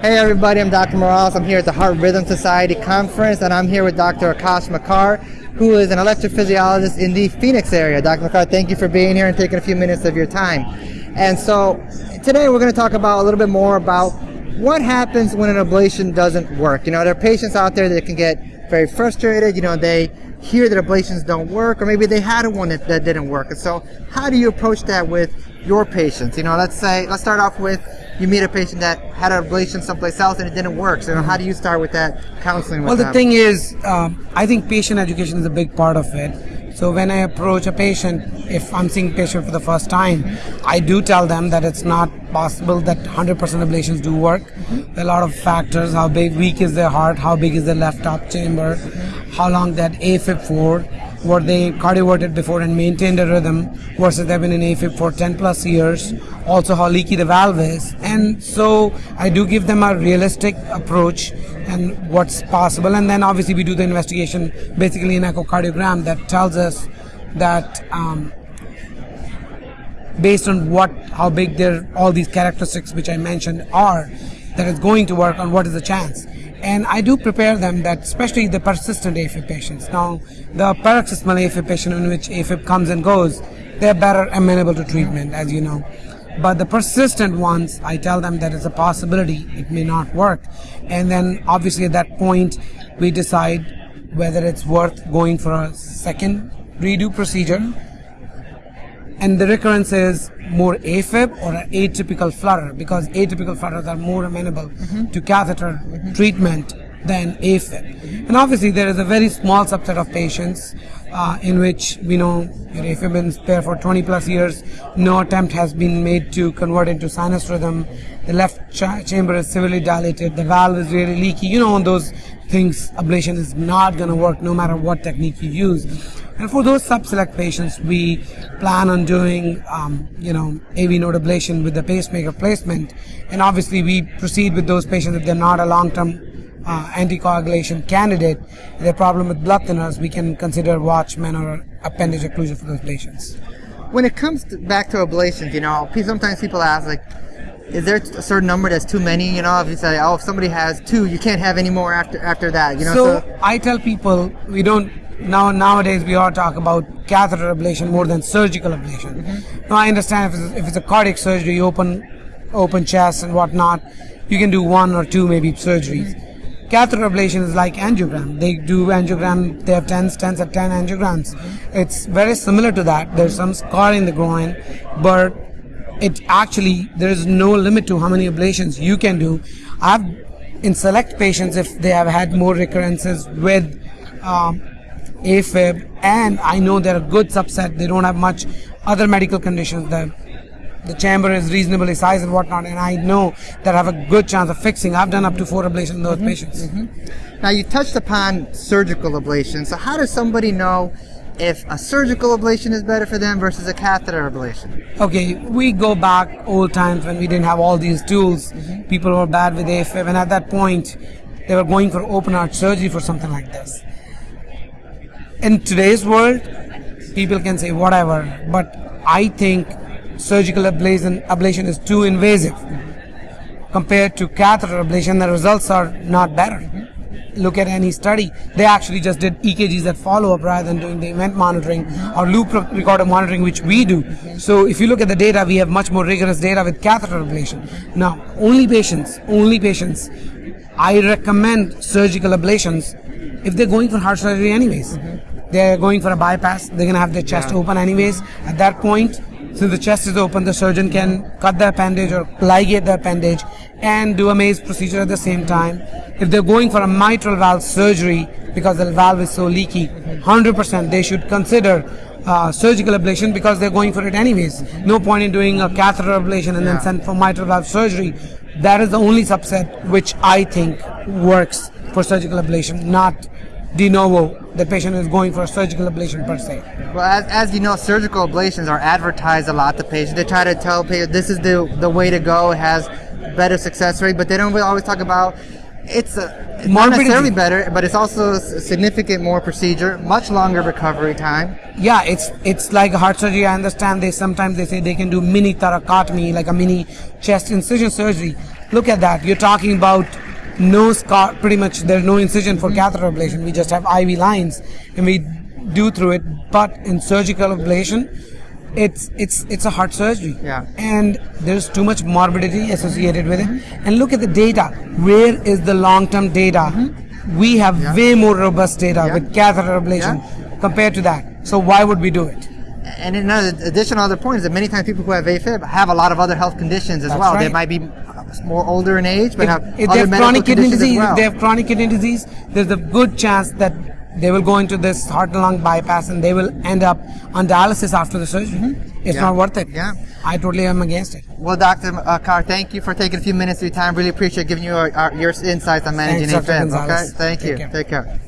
Hey everybody, I'm Dr. Morales. I'm here at the Heart Rhythm Society conference and I'm here with Dr. Akash Makar, who is an electrophysiologist in the Phoenix area. Dr. Makar, thank you for being here and taking a few minutes of your time. And so today we're going to talk about a little bit more about what happens when an ablation doesn't work. You know, there are patients out there that can get very frustrated. You know, they hear that ablations don't work or maybe they had one that, that didn't work. And so how do you approach that with your patients? You know, let's say, let's start off with you meet a patient that had an ablation someplace else and it didn't work. So how do you start with that counseling? well, the them? thing is, um, I think patient education is a big part of it. So when I approach a patient, if I'm seeing a patient for the first time, I do tell them that it's not possible that 100% ablations do work. Mm-hmm. There are a lot of factors: how big, weak is their heart, how big is their left top chamber, mm-hmm. how long that AFib for were they cardioverted before and maintained a rhythm versus they've been in AFib for 10 plus years, also how leaky the valve is. And so I do give them a realistic approach and what's possible. And then obviously we do the investigation, basically an echocardiogram that tells us that um, based on what, how big their, all these characteristics which I mentioned are, that it's going to work on what is the chance and I do prepare them that especially the persistent AFib patients. Now, the paroxysmal AFib patient in which AFib comes and goes, they're better amenable to treatment, as you know. But the persistent ones, I tell them that it's a possibility, it may not work. And then obviously at that point, we decide whether it's worth going for a second redo procedure and the recurrence is more AFib or atypical flutter because atypical flutters are more amenable mm-hmm. to catheter mm-hmm. treatment than AFib. And obviously, there is a very small subset of patients uh, in which we know your AFib been there for 20 plus years. No attempt has been made to convert into sinus rhythm. The left ch- chamber is severely dilated. The valve is really leaky. You know, those things, ablation is not going to work no matter what technique you use. And for those sub-select patients, we plan on doing, um, you know, AV node ablation with the pacemaker placement. And obviously, we proceed with those patients if they're not a long-term uh, anticoagulation candidate. the problem with blood thinners, we can consider Watchman or appendage occlusion for those patients. When it comes to, back to ablations, you know, sometimes people ask like, is there a certain number that's too many? You know, if you say, oh, if somebody has two, you can't have any more after after that. You know. So, so I tell people we don't now nowadays we all talk about catheter ablation more than surgical ablation. Mm-hmm. Now I understand if it's, if it's a cardiac surgery, open open chest and whatnot, you can do one or two maybe surgeries. Mm-hmm. Catheter ablation is like angiogram. They do angiogram. They have 10 stents at 10 angiograms. It's very similar to that. There's some scar in the groin, but it actually there is no limit to how many ablations you can do. I've in select patients if they have had more recurrences with um, AFib, and I know they're a good subset. They don't have much other medical conditions. The chamber is reasonably sized and whatnot, and I know that I have a good chance of fixing. I've done up to four ablations in those mm-hmm, patients. Mm-hmm. Now you touched upon surgical ablation. So how does somebody know if a surgical ablation is better for them versus a catheter ablation? Okay, we go back old times when we didn't have all these tools. Mm-hmm. People were bad with AFib, and at that point, they were going for open heart surgery for something like this in today's world, people can say whatever, but I think surgical ablation, ablation is too invasive compared to catheter ablation. The results are not better. Look at any study. They actually just did EKGs that follow up rather than doing the event monitoring or loop recorder monitoring, which we do. So if you look at the data, we have much more rigorous data with catheter ablation. Now, only patients, only patients, I recommend surgical ablations if they're going for heart surgery anyways. They're going for a bypass. They're going to have their chest yeah. open anyways. At that point, since the chest is open, the surgeon can cut the appendage or ligate the appendage and do a maze procedure at the same time. If they're going for a mitral valve surgery because the valve is so leaky, 100% they should consider uh, surgical ablation because they're going for it anyways. No point in doing a catheter ablation and yeah. then send for mitral valve surgery. That is the only subset which I think works for surgical ablation, not de novo the patient is going for a surgical ablation per se. Well, as, as you know, surgical ablations are advertised a lot to patients. They try to tell patients this is the, the way to go, it has better success rate, but they don't really always talk about it's, a, it's not necessarily better, but it's also a significant more procedure, much longer recovery time. Yeah, it's it's like heart surgery. I understand they sometimes they say they can do mini thoracotomy, like a mini chest incision surgery. look at that. You're talking about no scar, pretty much there's no incision for catheter ablation. We just have IV lines and we do through it. But in surgical ablation, it's it's it's a heart surgery. Yeah. And there's too much morbidity associated with it. And look at the data. Where is the long-term data? Mm-hmm. We have. Yeah. way more robust data Yeah. with catheter ablation compared to that. So why would we do it? And another additional other point is that many times people who have AFib have a lot of other health conditions as That's well. They might be more older in age, but have if, if other they have chronic kidney disease, well. if they have chronic kidney disease, there's a good chance that they will go into this heart and lung bypass and they will end up on dialysis after the surgery. It's Mm-hmm. Yeah. not worth it. Yeah. I totally am against it. Well, Dr. Uh, Carr, thank you for taking a few minutes of your time. Really appreciate giving you our, our, your insights on managing Thanks. AFib. Okay, thank Take you. care. Take care.